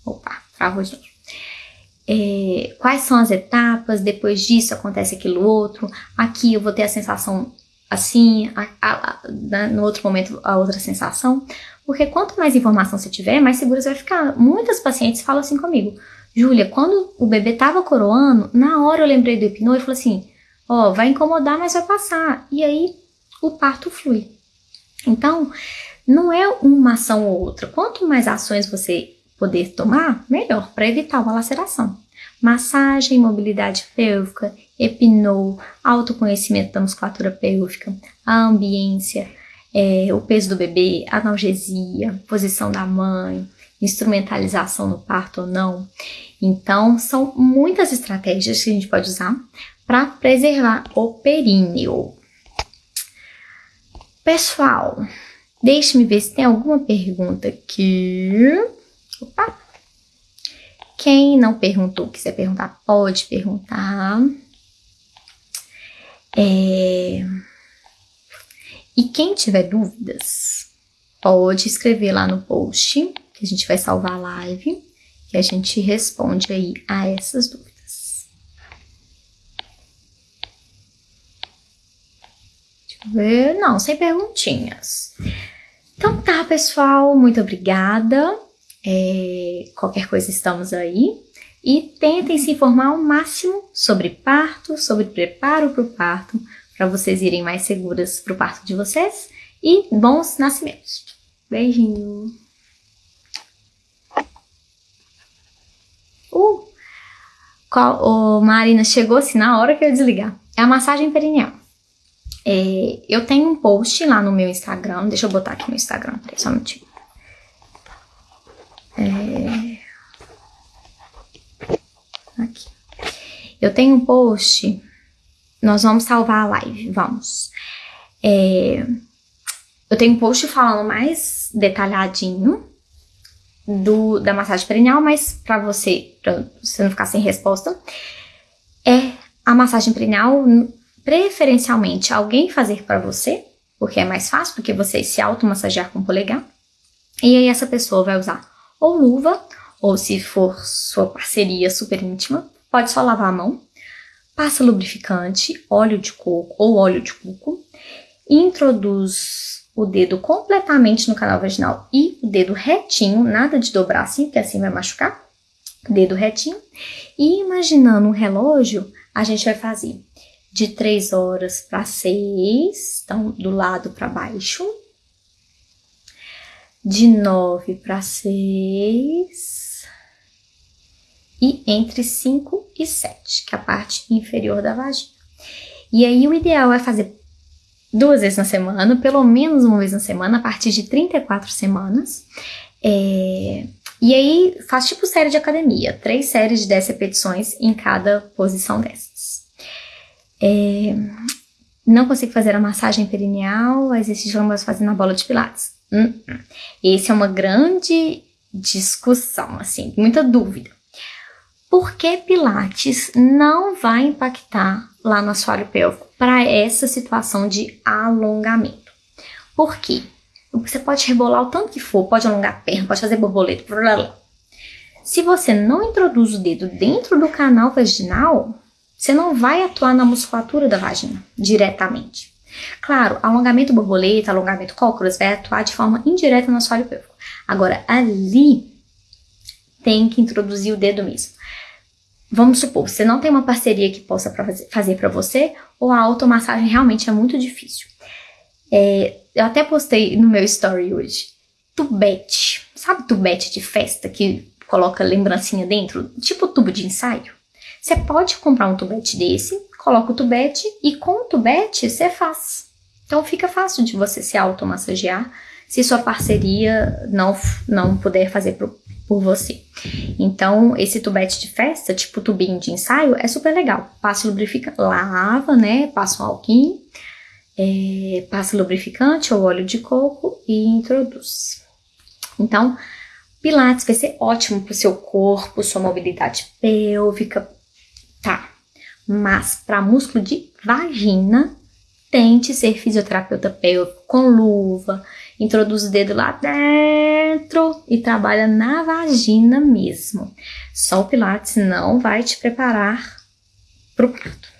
Opa, travou de novo. é, quais são as etapas, depois disso acontece aquilo outro, aqui eu vou ter a sensação assim, a, a, a, no outro momento a outra sensação, porque quanto mais informação você tiver, mais seguro você vai ficar. Muitas pacientes falam assim comigo, Júlia, quando o bebê tava coroando, na hora eu lembrei do hipnô e falei assim, ó, oh, vai incomodar, mas vai passar. E aí o parto flui. Então, não é uma ação ou outra. Quanto mais ações você poder tomar, melhor, para evitar uma laceração. Massagem, mobilidade pélvica, epinô, autoconhecimento da musculatura pélvica, a ambiência, é, o peso do bebê, analgesia, posição da mãe, instrumentalização no parto ou não. Então, são muitas estratégias que a gente pode usar para preservar o períneo. Pessoal, deixe-me ver se tem alguma pergunta aqui. Opa! Quem não perguntou, quiser perguntar, pode perguntar. É... E quem tiver dúvidas, pode escrever lá no post, que a gente vai salvar a live, e a gente responde aí a essas dúvidas. Deixa eu ver. Não, sem perguntinhas. Então tá, pessoal, muito obrigada. É, qualquer coisa estamos aí. E tentem se informar ao máximo sobre parto, sobre preparo para o parto, para vocês irem mais seguras para o parto de vocês. E bons nascimentos. Beijinho! Uh! Qual, oh, Marina, chegou assim na hora que eu desligar. É a massagem perineal. É, eu tenho um post lá no meu Instagram. Deixa eu botar aqui no Instagram, peraí, só um minutinho. É... Aqui. Eu tenho um post. Nós vamos salvar a live, vamos. É... Eu tenho um post falando mais detalhadinho do, da massagem perineal, mas para você, pra você não ficar sem resposta, é a massagem perineal, preferencialmente, alguém fazer para você, porque é mais fácil, porque você se automassagear com o polegar. E aí essa pessoa vai usar ou luva, ou se for sua parceria super íntima, pode só lavar a mão, passa lubrificante, óleo de coco ou óleo de coco, introduz o dedo completamente no canal vaginal e o dedo retinho, nada de dobrar assim, porque assim vai machucar, dedo retinho, e imaginando um relógio, a gente vai fazer de 3 horas para 6, então do lado para baixo, de 9 para 6 e entre 5 e 7, que é a parte inferior da vagina. E aí o ideal é fazer duas vezes na semana, pelo menos uma vez na semana, a partir de 34 semanas. É, e aí faz tipo série de academia, três séries de 10 repetições em cada posição dessas. É, não consigo fazer a massagem perineal, exercício que não fazer na bola de pilates. Hum, hum. Esse é uma grande discussão, assim, muita dúvida. Por que Pilates não vai impactar lá no assoalho pélvico para essa situação de alongamento? Por quê? Você pode rebolar o tanto que for, pode alongar a perna, pode fazer borboleta, blá, blá. Se você não introduz o dedo dentro do canal vaginal, você não vai atuar na musculatura da vagina diretamente. Claro, alongamento borboleta, alongamento cócoras vai atuar de forma indireta no assoalho pélvico. Agora, ali tem que introduzir o dedo mesmo. Vamos supor, você não tem uma parceria que possa fazer para você, ou a automassagem realmente é muito difícil. É, eu até postei no meu story hoje. Tubete. Sabe tubete de festa que coloca lembrancinha dentro? Tipo tubo de ensaio? Você pode comprar um tubete desse, coloca o tubete e com o tubete você faz. Então fica fácil de você se automassagear se sua parceria não, não puder fazer por, por você. Então, esse tubete de festa, tipo tubinho de ensaio, é super legal. Passa lubrificante, lava, né? Passa um alquim, é, passa lubrificante ou óleo de coco e introduz. Então, Pilates vai ser ótimo para o seu corpo, sua mobilidade pélvica, tá? Mas para músculo de vagina, tente ser fisioterapeuta pélvico com luva, introduz o dedo lá dentro e trabalha na vagina mesmo. Só o Pilates não vai te preparar para o parto.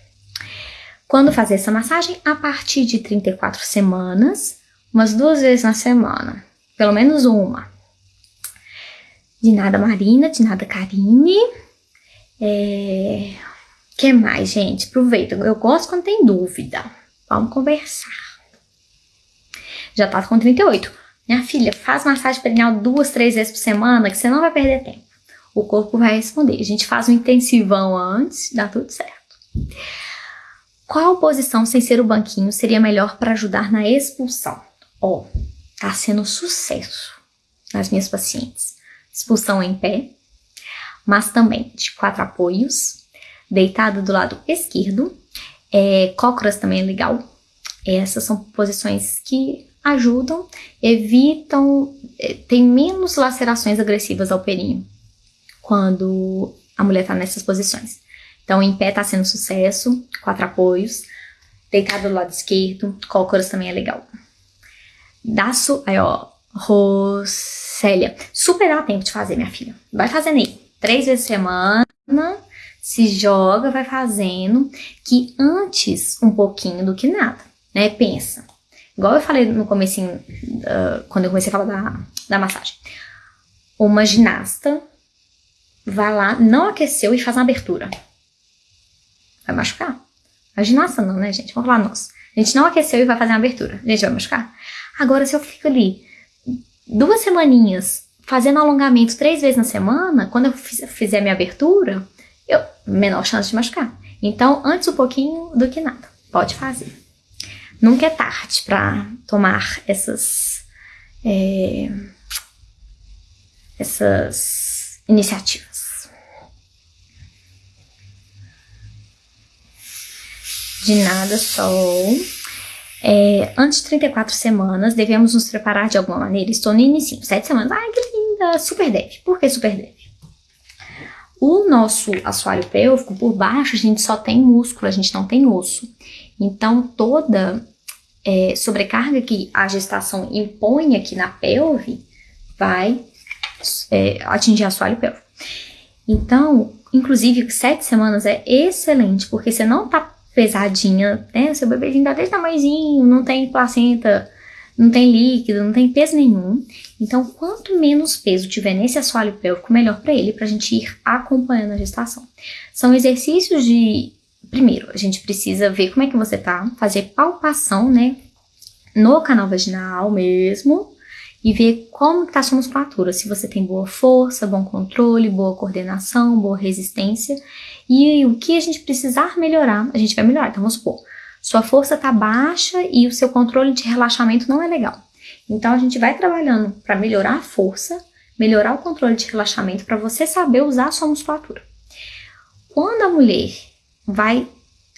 Quando fazer essa massagem? A partir de 34 semanas, umas duas vezes na semana. Pelo menos uma. De nada Marina, de nada Karine. É... que mais, gente? Aproveita. Eu gosto quando tem dúvida. Vamos conversar. Já tá com 38. Minha filha, faz massagem perineal duas, três vezes por semana, que você não vai perder tempo. O corpo vai responder. A gente faz um intensivão antes, dá tudo certo. Qual posição sem ser o banquinho seria melhor para ajudar na expulsão? Ó, oh, tá sendo sucesso nas minhas pacientes. Expulsão em pé, mas também de quatro apoios, deitado do lado esquerdo, é, cócoras também é legal. Essas são posições que ajudam, evitam, é, tem menos lacerações agressivas ao períneo quando a mulher está nessas posições. Então, em pé está sendo sucesso, quatro apoios, deitado do lado esquerdo, cócoras também é legal. Daço, aí ó, Rossélia, super dá tempo de fazer, minha filha. Vai fazendo aí, três vezes por semana, se joga, vai fazendo, que antes um pouquinho do que nada, né? Pensa. Igual eu falei no começo, uh, quando eu comecei a falar da, da massagem. Uma ginasta vai lá, não aqueceu e faz uma abertura. Vai machucar. A ginasta não, né, gente? Vamos lá, nós. A gente não aqueceu e vai fazer uma abertura. A gente vai machucar. Agora, se eu fico ali duas semaninhas fazendo alongamento três vezes na semana, quando eu fizer minha abertura, eu menor chance de machucar. Então, antes um pouquinho do que nada. Pode fazer. Nunca é tarde para tomar essas é, essas iniciativas. De nada, Sol. É, antes de 34 semanas, devemos nos preparar de alguma maneira. Estou no início, 7 semanas. Ai, que linda! Super deve. Por que super deve? O nosso assoalho pélvico, por baixo, a gente só tem músculo, a gente não tem osso. Então, toda é, sobrecarga que a gestação impõe aqui na pelve vai é, atingir o assoalho pélvico. Então, inclusive, sete semanas é excelente, porque você não tá pesadinha, né? Seu bebezinho tá desse tamanhozinho, não tem placenta, não tem líquido, não tem peso nenhum. Então, quanto menos peso tiver nesse assoalho pélvico, melhor para ele, pra gente ir acompanhando a gestação. São exercícios de... Primeiro, a gente precisa ver como é que você tá, fazer palpação, né? No canal vaginal mesmo, e ver como está a sua musculatura, se você tem boa força, bom controle, boa coordenação, boa resistência, e o que a gente precisar melhorar, a gente vai melhorar. Então, vamos supor, sua força está baixa e o seu controle de relaxamento não é legal. Então, a gente vai trabalhando para melhorar a força, melhorar o controle de relaxamento para você saber usar a sua musculatura. Quando a mulher vai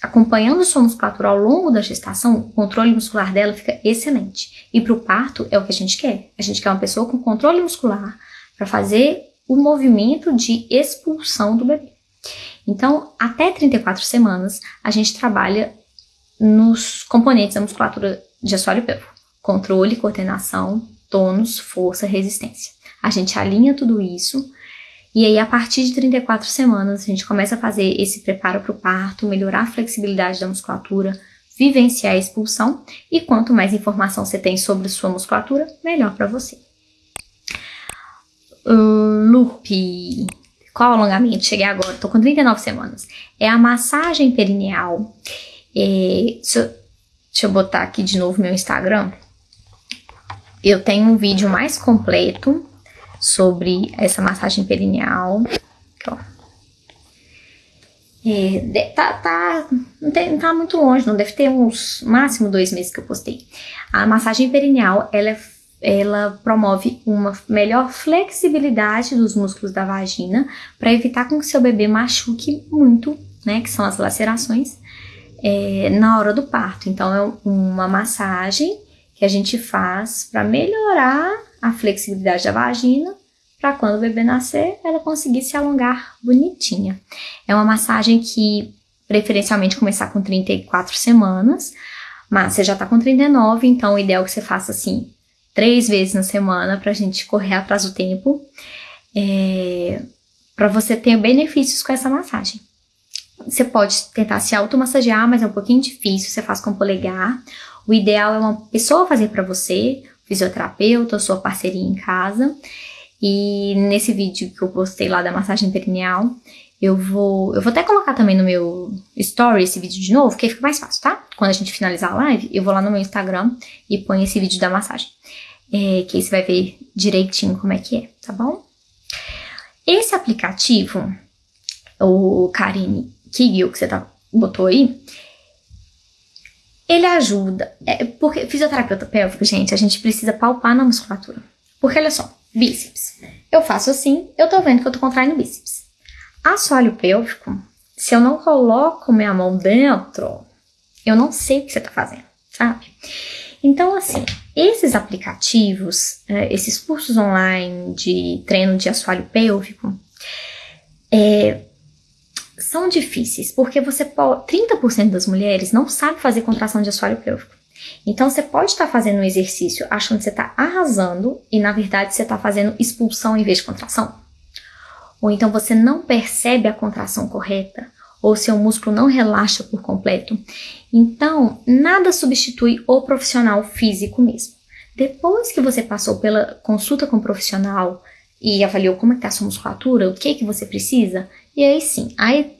acompanhando sua musculatura ao longo da gestação, o controle muscular dela fica excelente. E para o parto é o que a gente quer. A gente quer uma pessoa com controle muscular para fazer o movimento de expulsão do bebê. Então, até 34 semanas, a gente trabalha nos componentes da musculatura de assoalho pélvico. Controle, coordenação, tônus, força, resistência. A gente alinha tudo isso e aí a partir de 34 semanas a gente começa a fazer esse preparo para o parto, melhorar a flexibilidade da musculatura, vivenciar a expulsão e quanto mais informação você tem sobre sua musculatura, melhor para você. Loop. Qual alongamento? Cheguei agora, tô com 39 semanas. É a massagem perineal. É, deixa, eu, deixa eu botar aqui de novo meu Instagram. Eu tenho um vídeo mais completo sobre essa massagem perineal. Aqui, ó. É, tá, tá, não, tem, tá muito longe, não deve ter uns, máximo dois meses que eu postei. A massagem perineal, ela ela promove uma melhor flexibilidade dos músculos da vagina para evitar com que seu bebê machuque muito, né, que são as lacerações, é, na hora do parto. Então, é uma massagem que a gente faz para melhorar a flexibilidade da vagina para quando o bebê nascer, ela conseguir se alongar bonitinha. É uma massagem que preferencialmente começar com 34 semanas, mas você já tá com 39, então o ideal é que você faça assim, três vezes na semana pra gente correr atrás do tempo. É, para você ter benefícios com essa massagem. Você pode tentar se automassagear, mas é um pouquinho difícil, você faz com o polegar. O ideal é uma pessoa fazer para você, fisioterapeuta ou sua parceria em casa. E nesse vídeo que eu postei lá da massagem perineal, eu vou, eu vou até colocar também no meu story esse vídeo de novo, que fica mais fácil, tá? Quando a gente finalizar a live, eu vou lá no meu Instagram e ponho esse vídeo da massagem. É, que aí você vai ver direitinho como é que é, tá bom? Esse aplicativo, o Karine Kigil, que você tá, botou aí, ele ajuda, é, porque fisioterapeuta pélvico, gente, a gente precisa palpar na musculatura. Porque olha só, bíceps. Eu faço assim, eu tô vendo que eu tô contraindo bíceps. Assoalho pélvico, se eu não coloco minha mão dentro, eu não sei o que você tá fazendo, sabe? Então, assim, esses aplicativos, é, esses cursos online de treino de assoalho pélvico, é, são difíceis, porque você pode, 30% das mulheres não sabe fazer contração de assoalho pélvico. Então você pode estar tá fazendo um exercício achando que você está arrasando e na verdade você está fazendo expulsão em vez de contração. Ou então você não percebe a contração correta, ou seu músculo não relaxa por completo. Então, nada substitui o profissional físico mesmo. Depois que você passou pela consulta com o profissional e avaliou como está é a sua musculatura, o que que você precisa, e aí sim, aí,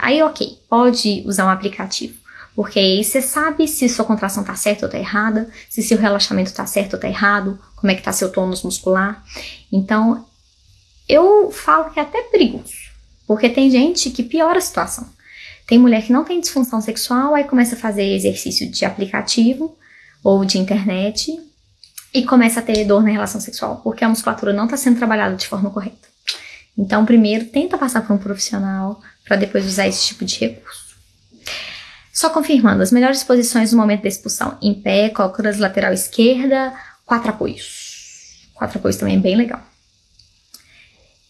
aí ok, pode usar um aplicativo. Porque aí você sabe se sua contração está certa ou está errada, se seu relaxamento está certo ou está errado, como é que está seu tônus muscular. Então, eu falo que é até perigoso, porque tem gente que piora a situação. Tem mulher que não tem disfunção sexual, aí começa a fazer exercício de aplicativo ou de internet e começa a ter dor na relação sexual, porque a musculatura não está sendo trabalhada de forma correta. Então, primeiro, tenta passar por um profissional para depois usar esse tipo de recurso. Só confirmando, as melhores posições no momento da expulsão. Em pé, cócoras lateral esquerda, quatro apoios. Quatro apoios também é bem legal.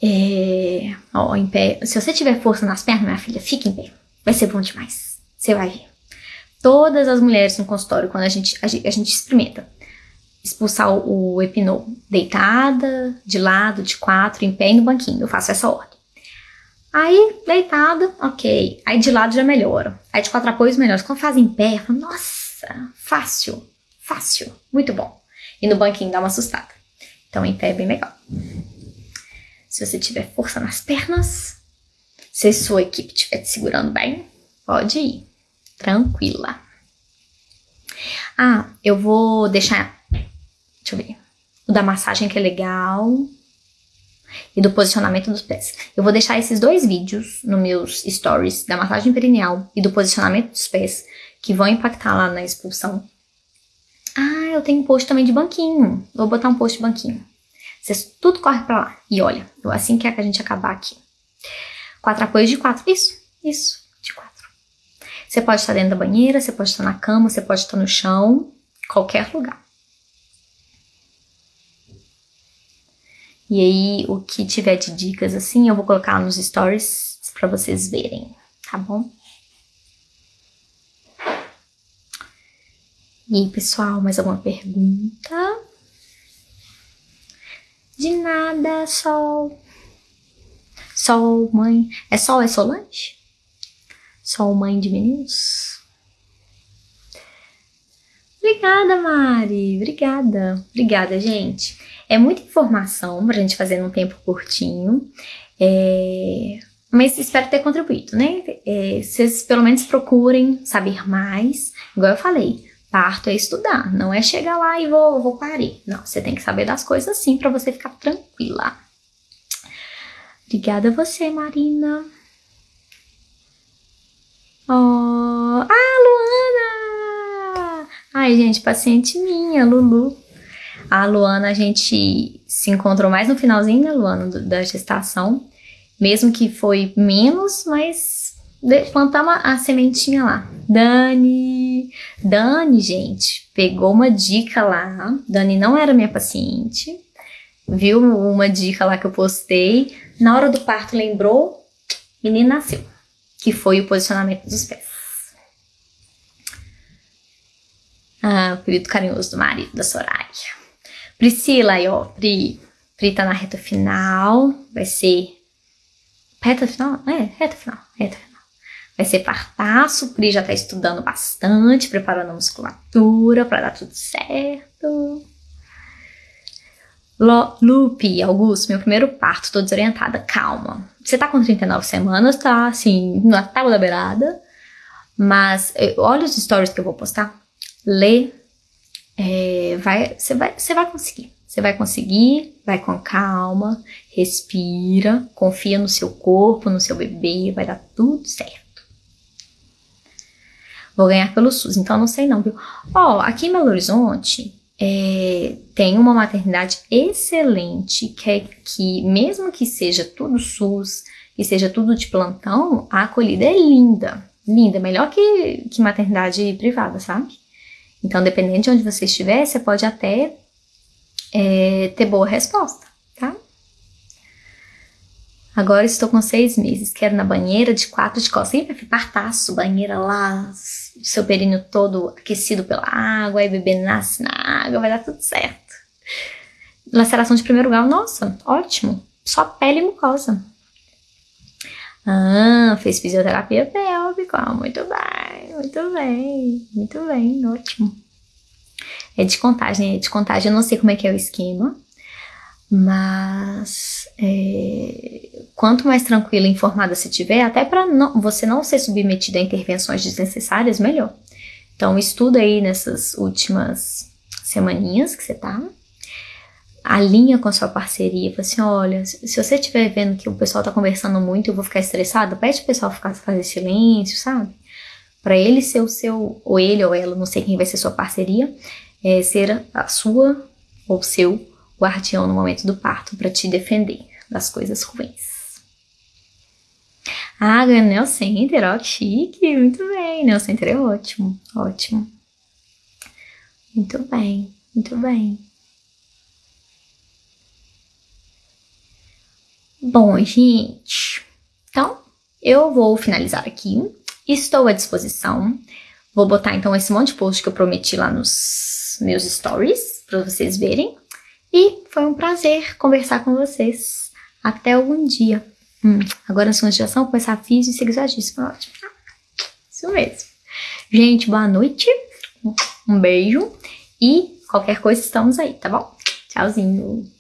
É, ó, em pé. Se você tiver força nas pernas, minha filha, fique em pé. Vai ser bom demais. Você vai ver. Todas as mulheres no consultório, quando a gente, a gente, a gente experimenta expulsar o, epinol deitada, de lado, de quatro, em pé e no banquinho. Eu faço essa ordem. Aí, deitada, ok. Aí de lado já melhora. Aí de quatro apoios melhora. Quando faz em pé, eu falo, nossa, fácil, fácil, muito bom. E no banquinho dá uma assustada. Então em pé é bem legal. Se você tiver força nas pernas, se sua equipe estiver te segurando bem, pode ir. Tranquila. Ah, eu vou deixar. O da massagem que é legal. E do posicionamento dos pés. Eu vou deixar esses dois vídeos nos meus stories da massagem perineal e do posicionamento dos pés, que vão impactar lá na expulsão. Ah, eu tenho um post também de banquinho. Vou botar um post de banquinho. Vocês tudo corre pra lá. E olha, assim que é que a gente acabar aqui. Quatro apoios de quatro. Isso, isso, de quatro. Você pode estar dentro da banheira, você pode estar na cama, você pode estar no chão, qualquer lugar. E aí, o que tiver de dicas assim, eu vou colocar nos stories para vocês verem, tá bom? E aí, pessoal, mais alguma pergunta? De nada, sol. Sol, mãe. É sol, é Solange? Sol, mãe de meninos? Obrigada, Mari. Obrigada. Obrigada, gente. É muita informação pra gente fazer num tempo curtinho. É... Mas espero ter contribuído, né? É, vocês pelo menos procurem saber mais. Igual eu falei, Parto é estudar, não é chegar lá e vou, vou parir. Não, você tem que saber das coisas sim para você ficar tranquila. Obrigada a você, Marina. Oh, ah, Luana! Ai, gente, paciente minha, Lulu. A Luana, a gente se encontrou mais no finalzinho, né, Luana, da gestação. Mesmo que foi menos, mas plantamos a sementinha lá. Dani, Dani, gente, pegou uma dica lá. Dani não era minha paciente, viu uma dica lá que eu postei. Na hora do parto lembrou, menina nasceu, que foi o posicionamento dos pés. Ah, o período carinhoso do marido da Soraya. Priscila aí, ó. Pri. Pri tá na reta final. Vai ser. Reta final? É, reta final. Reta final. Vai ser partaço. Pri já tá estudando bastante, preparando a musculatura pra dar tudo certo. Lupe, Augusto, meu primeiro parto, tô desorientada. Calma. Você tá com 39 semanas, tá assim, na tábua da beirada. Mas eh, olha os stories que eu vou postar. Lê. É, vai, você vai, você vai conseguir. Você vai conseguir, vai com calma, respira, confia no seu corpo, no seu bebê, vai dar tudo certo. Vou ganhar pelo SUS, então não sei não, viu? Ó, oh, aqui em Belo Horizonte, é, tem uma maternidade excelente, que é que, mesmo que seja tudo SUS, que seja tudo de plantão, a acolhida é linda. Linda, melhor que, que maternidade privada, sabe? Então, dependendo de onde você estiver, você pode até é, ter boa resposta, tá? Agora estou com seis meses, quero na banheira de quatro de costas. Ih, partaço, banheira lá, seu períneo todo aquecido pela água, aí o bebê nasce na água, vai dar tudo certo. Laceração de primeiro grau, nossa, ótimo. Só pele e mucosa. Ah, fez fisioterapia pélvica, muito bem, muito bem, muito bem, ótimo. É de contagem, é de contagem, eu não sei como é que é o esquema, mas é, quanto mais tranquila e informada você tiver, até para você não ser submetida a intervenções desnecessárias, melhor. Então estuda aí nessas últimas semaninhas que você tá, alinha com a sua parceria, fala assim, olha, se você estiver vendo que o pessoal tá conversando muito eu vou ficar estressada, pede o pessoal ficar, fazer silêncio, sabe? Para ele ser o seu, ou ele ou ela, não sei quem vai ser sua parceria, é, ser a sua ou seu guardião no momento do parto para te defender das coisas ruins. Ah, ganhando Neo Center, ó, chique, muito bem. Neo Center é ótimo, ótimo. Muito bem, muito bem. Bom, gente, então eu vou finalizar aqui. Estou à disposição. Vou botar então esse monte de post que eu prometi lá nos meus stories para vocês verem. E foi um prazer conversar com vocês. Até algum dia. Hum, agora na segunda geração, começar a física e sexagismo. Ótimo. Isso mesmo. Gente, boa noite. Um beijo. E qualquer coisa estamos aí, tá bom? Tchauzinho.